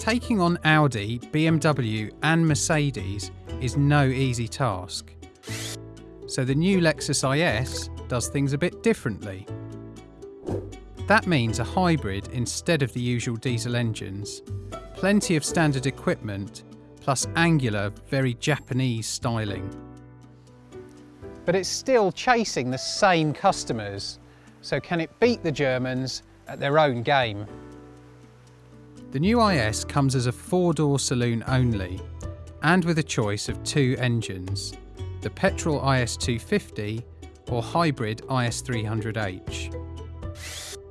Taking on Audi, BMW, and Mercedes is no easy task. So the new Lexus IS does things a bit differently. That means a hybrid instead of the usual diesel engines, plenty of standard equipment, plus angular, very Japanese styling. But it's still chasing the same customers, so can it beat the Germans at their own game? The new IS comes as a four-door saloon only, and with a choice of two engines, the petrol IS250 or hybrid IS300H.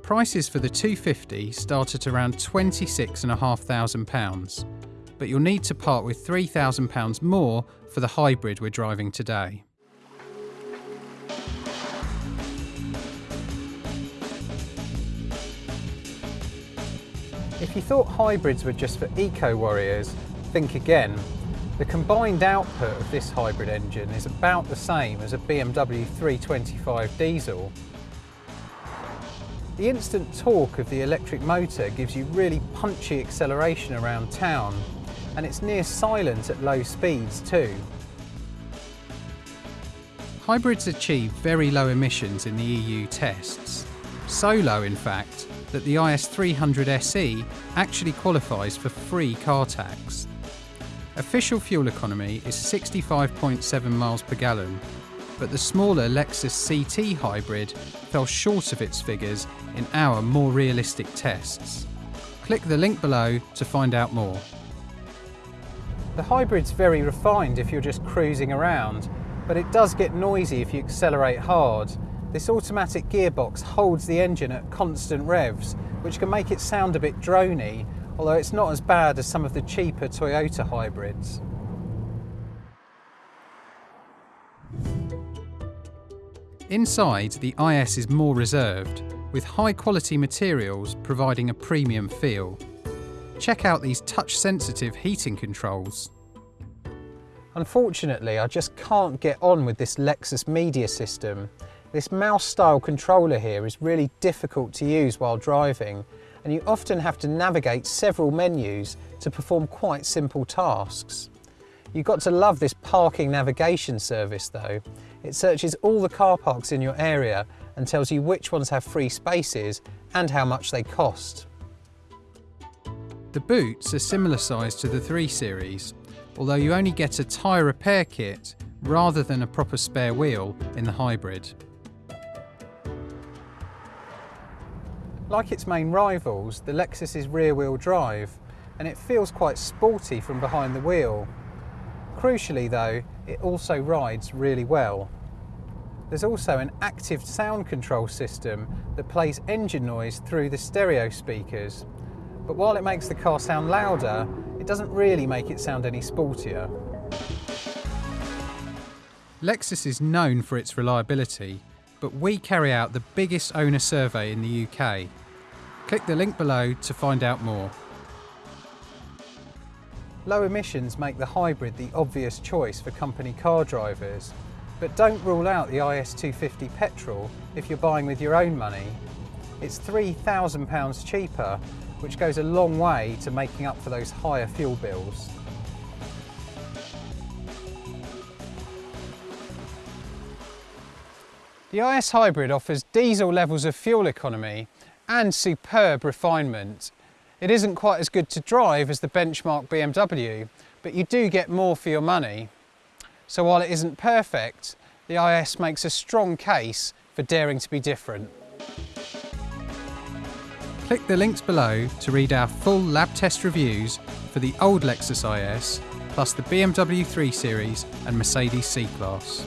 Prices for the 250 start at around £26,500, but you'll need to part with £3,000 more for the hybrid we're driving today. If you thought hybrids were just for eco-warriors, think again. The combined output of this hybrid engine is about the same as a BMW 325 diesel. The instant torque of the electric motor gives you really punchy acceleration around town, and it's near silent at low speeds too. Hybrids achieve very low emissions in the EU tests. So low, in fact, that the IS300 SE actually qualifies for free car tax. Official fuel economy is 65.7 miles per gallon, but the smaller Lexus CT hybrid fell short of its figures in our more realistic tests. Click the link below to find out more. The hybrid's very refined if you're just cruising around, but it does get noisy if you accelerate hard this automatic gearbox holds the engine at constant revs, which can make it sound a bit drony, although it's not as bad as some of the cheaper Toyota hybrids. Inside, the IS is more reserved, with high quality materials providing a premium feel. Check out these touch sensitive heating controls. Unfortunately, I just can't get on with this Lexus media system. This mouse style controller here is really difficult to use while driving and you often have to navigate several menus to perform quite simple tasks. You've got to love this parking navigation service though. It searches all the car parks in your area and tells you which ones have free spaces and how much they cost. The boots are similar size to the 3 Series, although you only get a tyre repair kit rather than a proper spare wheel in the hybrid. Like its main rivals, the Lexus is rear-wheel drive, and it feels quite sporty from behind the wheel. Crucially though, it also rides really well. There's also an active sound control system that plays engine noise through the stereo speakers. But while it makes the car sound louder, it doesn't really make it sound any sportier. Lexus is known for its reliability, but we carry out the biggest owner survey in the UK Click the link below to find out more. Low emissions make the hybrid the obvious choice for company car drivers, but don't rule out the IS250 petrol if you're buying with your own money. It's £3,000 cheaper, which goes a long way to making up for those higher fuel bills. The IS Hybrid offers diesel levels of fuel economy and superb refinement. It isn't quite as good to drive as the benchmark BMW, but you do get more for your money. So while it isn't perfect, the IS makes a strong case for daring to be different. Click the links below to read our full lab test reviews for the old Lexus IS, plus the BMW 3 Series and Mercedes C-Class.